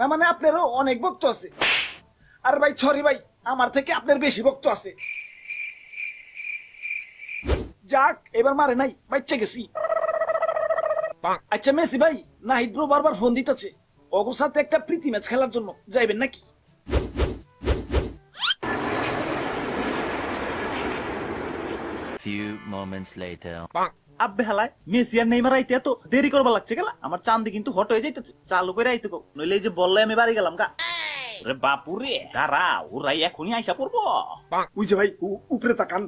না মানে আপনারও অনেক ভক্ত আছে। আর ভাই সরি ভাই আমার থেকে আপনার বেশি ভক্ত আছে। যাক এবার মারে নাই বাচ্চা গেছি। আচ্ছা মেসি ভাই নাহিদ ব্রো বারবার ফোন দিতেছে। অগো সাথে একটা প্রীতি ম্যাচ খেলার জন্য যাইবেন নাকি? Few moments later. আব্বে হেলায় মেসি আর নেইমার আইতে এত দেরি করবা লাগছে গেলা? আমার চান্দি কিন্তু হট হয়ে যাইতেছে। চালু করে আইতে নইলে এই যে বললে আমি বাড়ি গেলাম গা। রে বাপুরে দাঁড়া ওরাই এখনই আইসা পড়ব। ওই যে ভাই উপরে তাকান।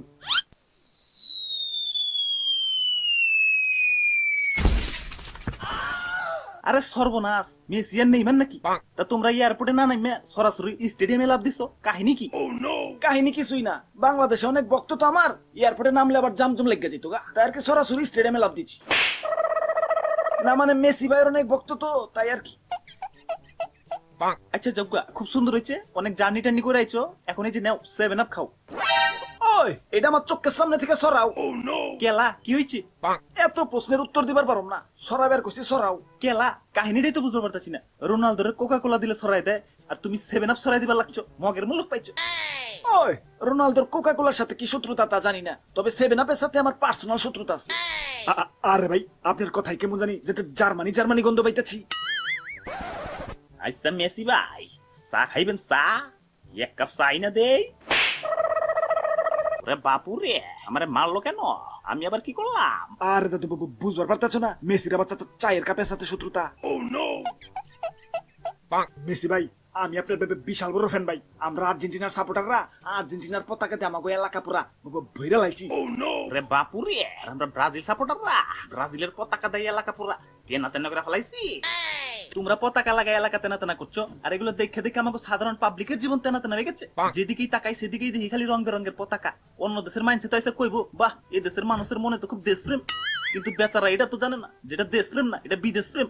আরে সর্বনাশ মেসি আর নেইমার নাকি? তা তোমরা এয়ারপোর্টে না নামে সরাসরি স্টেডিয়ামে লাভ দিছো? কাহিনী কি? কাহিনী কিছুই না। বাংলাদেশে অনেক ভক্ত তো আমার। এয়ারপোর্টে নামলে আবার জামজম লেগে যেত গা। তাই আর কি সরাসরি স্টেডিয়ামে লাভ দিচ্ছি। না মানে মেসি ভাইয়ের অনেক ভক্ত তো তাই আর কি। আচ্ছা জগ্গা খুব সুন্দর হয়েছে। অনেক জার্নি টার্নি করে আইছো। এখন এই যে নাও সেভেন আপ খাও। ওই এটা আমার চোখের সামনে থেকে সরাও। কেলা কি হয়েছে এত প্রশ্নের উত্তর দিবার পারম না। সরাবার কইছি সরাও। কেলা কাহিনীটাই তো বুঝতে পারতাছি না। রোনালদোর কোকা কোলা দিলে সরাই দেয় আর তুমি সেভেন আপ সরাই দিবার লাগছো। মগের মুলুক পাইছো। ওই রোনালদোর কোকা কোলার সাথে কি শত্রুতা তা জানি না। তবে সেভেন আপের সাথে আমার পার্সোনাল শত্রুতা আছে। আরে ভাই আপনার কথাই কেমন জানি যেতে জার্মানি জার্মানি গন্ধ পাইতেছি। আচ্ছা মেসি ভাই চা খাইবেন চা? এক কাপ চাই না দেই। ওরে বাপু আমারে মারলো কেন? আমি আবার কি করলাম? আর দাদু বাবু বুঝবার পারতেছ না? মেসির আবার চায়ের কাপের সাথে শত্রুতা। মেসি ভাই আমি আপনার বিশাল বড় ফ্যান ভাই। আমরা আর্জেন্টিনার সাপোর্টাররা আর্জেন্টিনার পতাকাতে আমাকে এলাকা পুরা ভৈরা রে বাপু রে আর আমরা ব্রাজিল সাপোর্টাররা ব্রাজিলের পতাকা দেয় এলাকা পুরা। তেনা তেনা করে ফেলাইছি। তোমরা পতাকা লাগাই এলাকা তেনা তেনা করছ আর এগুলো দেখে দেখে আমাকে সাধারণ পাবলিকের জীবন তেনা তেনা হয়ে গেছে যেদিকেই তাকাই সেদিকেই দেখি খালি রং বেরঙের পতাকা। অন্য দেশের মাইন্ডসে তো এসে কইবো বাহ এ দেশের মানুষের মনে তো খুব দেশপ্রেম। কিন্তু বেচারা এটা তো জানে না যেটা দেশপ্রেম না এটা বিদেশ প্রেম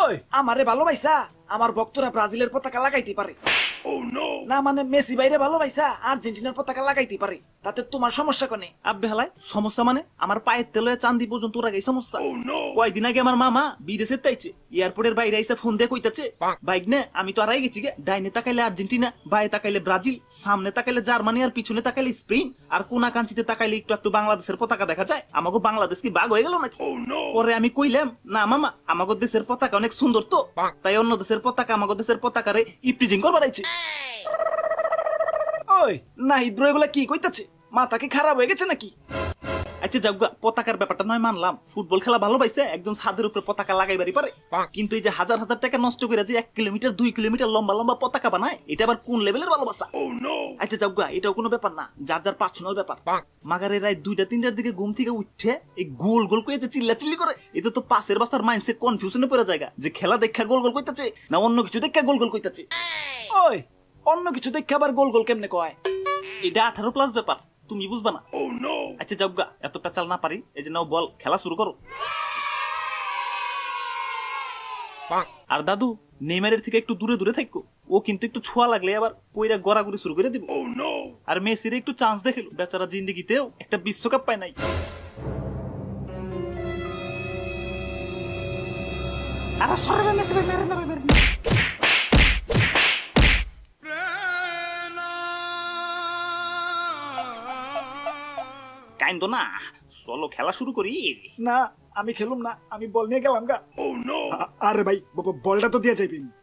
ওই আমারে ভালোবাসা আমার ভক্তরা ব্রাজিলের পতাকা লাগাইতে পারে। না মানে মেসি বাইরে আর্জেন্টিনার পতাকা লাগাইতে পারে। তাতে তোমার সমস্যা কোনে? আব্বে হালায় সমস্যা মানে আমার পায়ের তেলে চান্দি পর্যন্ত সমস্যা। কয়দিন আগে আমার মামা বিদেশে তাইছে এয়ারপোর্টের বাইরে এসে ফোন দিয়ে কইতাছে বাইক নে আমি তো আড়াই গেছি গে। ডাইনে তাকাইলে আর্জেন্টিনা বায়ে তাকাইলে ব্রাজিল সামনে তাকাইলে জার্মানি আর পিছনে তাকাইলে স্পেন আর কোনা কাঞ্চিতে তাকাইলে একটু একটু বাংলাদেশের পতাকা দেখা যায়। আমাকে বাংলাদেশ কি বাঘ হয়ে গেল নাকি? পরে আমি কইলাম না মামা আমাকে দেশের পতাকা অনেক সুন্দর তো। তাই অন্য দেশের পতাকা আমাকে দেশের পতাকারে ইপ্রিজিং করবার আইছে। ওই না ইদ্রো এগুলা কি কইতাছে? মাথা কি খারাপ হয়ে গেছে নাকি? আচ্ছা পতাকার ব্যাপারটা নয় মানলাম। ফুটবল খেলা ভালো পাইছে একজন ছাদের উপরে পতাকা লাগাইবারই পারে। কিন্তু এই যে হাজার হাজার টাকা নষ্ট করে যে এক কিলোমিটার দুই কিলোমিটার লম্বা লম্বা পতাকা বানায় এটা আবার কোন লেভেলের ভালোবাসা? আচ্ছা যাক এটাও কোনো ব্যাপার না। যার যার পার্সোনাল ব্যাপার। মাগারে রায় দুইটা তিনটার দিকে ঘুম থেকে উঠছে এই গোল গোল কইতে চিল্লা চিল্লি করে এটা তো পাশের বাস্তার মাইন্ডসেট কনফিউশনে পড়ে জায়গা যে খেলা দেখা গোল গোল কইতাছে না অন্য কিছু দেখা গোল গোল কইতাছে? ওই অন্য কিছু দেখে আবার গোল গোল কেমনে কয়? এটা আঠারো প্লাস ব্যাপার। তুমি বুঝবা না? আচ্ছা যাক গা, এত পেঁচাল না পারি এই যে নাও বল খেলা শুরু করো। আর দাদু নেইমারের থেকে একটু দূরে দূরে থাকো ও কিন্তু একটু ছোঁয়া লাগলে আবার পইরা গড়াগড়ি শুরু করে দিব। আর মেসির একটু চান্স দেখিল বেচারা জিন্দিগিতেও একটা বিশ্বকাপ পায় নাই। আরে সরে মেসি মেরে মেরে কাইন্দ না। চলো খেলা শুরু করি। না আমি খেলুম না আমি বল নিয়ে গেলাম গা। আ- আরে ভাই বলটা তো দিয়ে যাইবেন